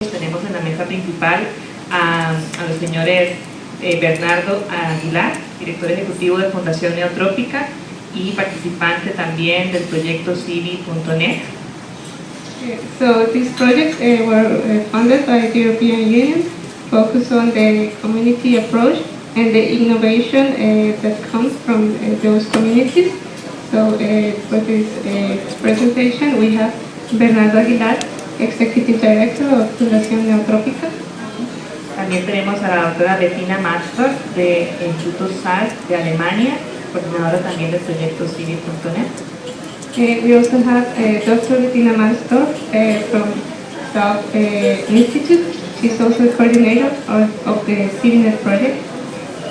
Tenemos en la mesa principal a, a los señores eh, Bernardo Aguilar, director ejecutivo de Fundación Neotrópica y participante también del proyecto Civi.net. So these projects uh, were uh, funded by the European Union, focus on the community approach and the innovation that comes from those communities. So for this presentation we have Bernardo Aguilar, Executive Director of Fundación Neotrópica. También tenemos a la doctora Bettina Mastor de Instituto SARS de Alemania, coordinadora también del proyecto Civi.net. Uh, we also have uh, Dr. Bettina Mastor uh, from South uh, Institute. She's also the coordinator of, of the CiviNet project.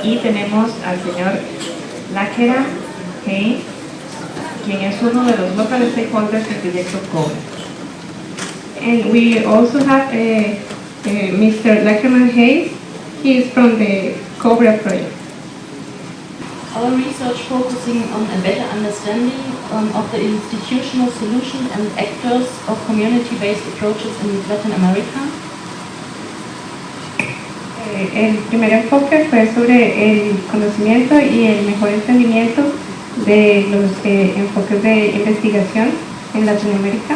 Y tenemos al señor Lakera Hay, quien es uno de los local stakeholders del proyecto COVE. And we also have uh, uh, Mr. Lackerman Hayes. He is from the Cobra project. Our research focusing on a better understanding um, of the institutional solutions and actors of community-based approaches in Latin America. Eh, el primer enfoque fue sobre el conocimiento y el mejor entendimiento de los eh, enfoques de investigación en Latinoamérica.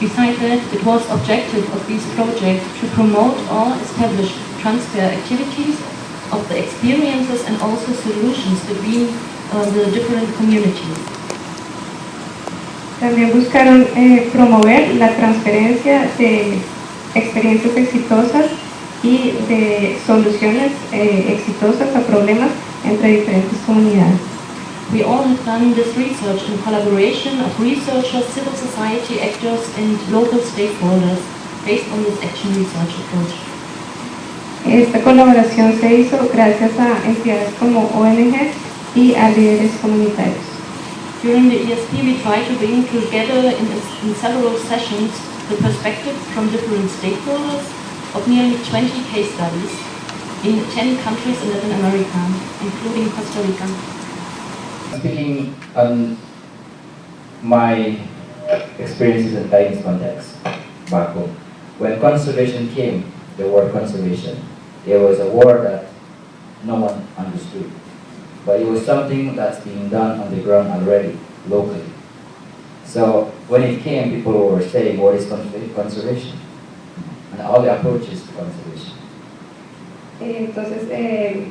Besides that, it was objective of these projects to promote or establish transfer activities of the experiences and also solutions between uh, the different communities. También buscaron eh, promover la transferencia de experiencias exitosas y de soluciones eh, exitosas a problemas entre diferentes comunidades. We all have done this research in collaboration of researchers, civil society actors and local stakeholders based on this action research approach. Esta colaboración se hizo gracias a entidades como ONG y a líderes comunitarios. During the ESP we try to bring together in, in several sessions the perspectives from different stakeholders of nearly 20 case studies in 10 countries in Latin America, including Costa Rica. Speaking on my experiences in Chinese context back home, when conservation came, the word conservation, it was a word that no one understood. But it was something that's being done on the ground already, locally. So when it came, people were saying, what is conservation? And all the approaches to conservation. Entonces, eh,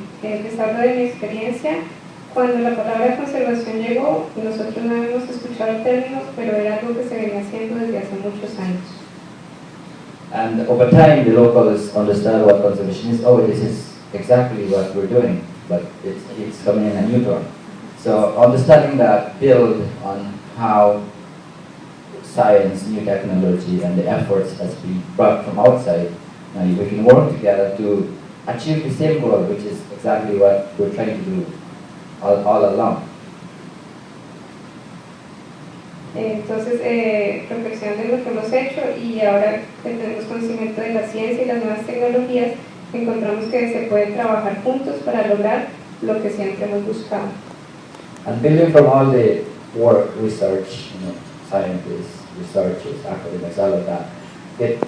hablo de mi experiencia. Cuando la palabra conservación llegó, nosotros no habíamos escuchado términos, pero era algo que se venía haciendo desde hace muchos años. And over time, the locals understand what conservation is. Oh, this is exactly what we're doing, but it's, it's coming in a new term. So understanding that build on how science, new technology, and the efforts that's being brought from outside, now we can work together to achieve the same goal, which is exactly what we're trying to do all, all along. Eh, Entonces, eh, reflexionando en lo que hemos hecho y ahora que tenemos conocimiento de la ciencia y las nuevas tecnologías, encontramos que se puede trabajar juntos para lograr lo que siempre hemos buscado. And building from all the work, research, you know, scientists, researchers, academics, all of that, it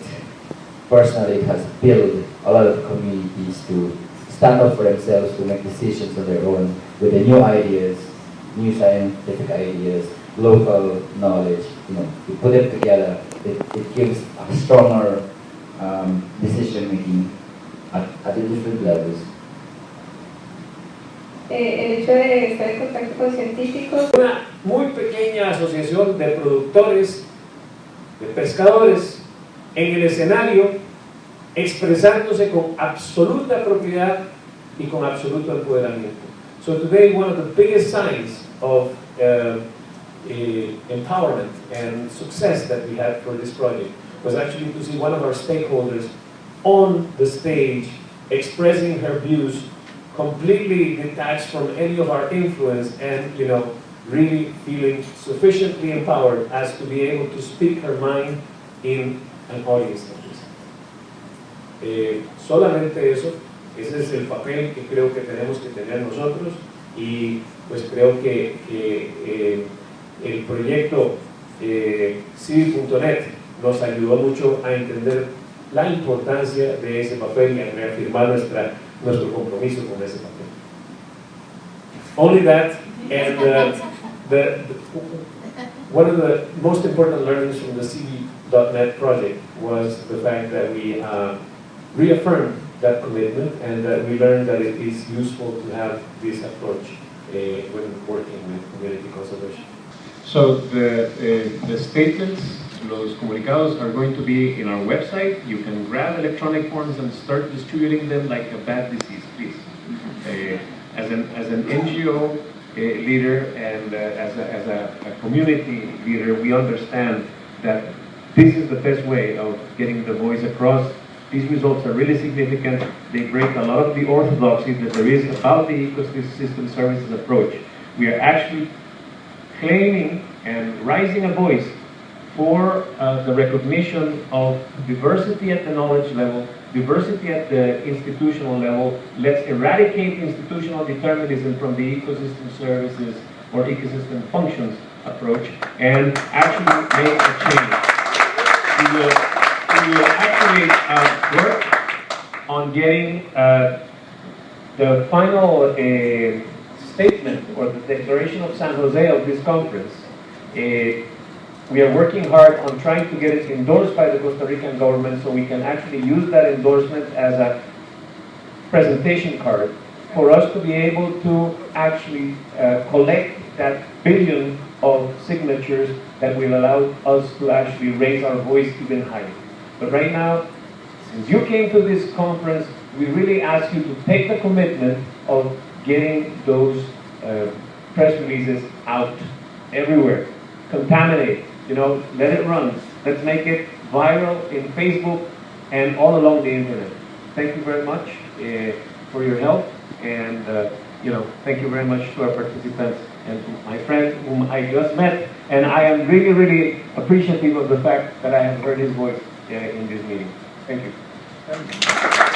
personally has built a lot of communities to stand up for themselves, to make decisions on their own with the new ideas, new scientific ideas, local knowledge, you know, you put it together, it, it gives a stronger um, decision making at, at the different levels. Eh, el hecho de estar en contacto con científicos Una muy pequeña asociación de productores, de pescadores, en el escenario, expresándose con absoluta propiedad y con absoluto empoderamiento. So today one of the biggest signs of uh, eh, empowerment and success that we had for this project was actually to see one of our stakeholders on the stage expressing her views completely detached from any of our influence and, you know, really feeling sufficiently empowered as to be able to speak her mind in an audience like this. Eh, solamente eso, ese es el papel que creo que tenemos que tener nosotros y pues creo que, que, eh, el proyecto eh, nos ayudó mucho a entender la importancia de ese papel y a reafirmar nuestra, nuestro compromiso con ese papel. Only that, and the, the, one of the most important learnings from the CD.NET project was the fact that we uh, reaffirmed that commitment and we learned that it is useful to have this approach uh, when working with community conservation. So the, uh, the statements, los comunicados are going to be in our website. You can grab electronic forms and start distributing them like a bad disease, please. Uh, as, an, as an NGO uh, leader and uh, as, a, as a, a community leader, we understand that this is the best way of getting the voice across. These results are really significant. They break a lot of the orthodoxy that there is about the ecosystem services approach. We are actually claiming and raising a voice for uh, the recognition of diversity at the knowledge level, diversity at the institutional level. Let's eradicate institutional determinism from the ecosystem services or ecosystem functions approach and actually make a change. We will, we will actually uh, work getting uh, the final uh, statement or the declaration of San Jose of this conference. Uh, we are working hard on trying to get it endorsed by the Costa Rican government so we can actually use that endorsement as a presentation card for us to be able to actually uh, collect that billion of signatures that will allow us to actually raise our voice even higher. But right now, since you came to this conference, we really ask you to take the commitment of getting those uh, press releases out everywhere. Contaminate, you know, let it run. Let's make it viral in Facebook and all along the internet. Thank you very much uh, for your help and, uh, you know, thank you very much to our participants and to my friend whom I just met. And I am really, really appreciative of the fact that I have heard his voice uh, in this meeting. Thank you.